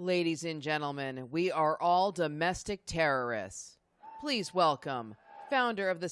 Ladies and gentlemen, we are all domestic terrorists. Please welcome founder of the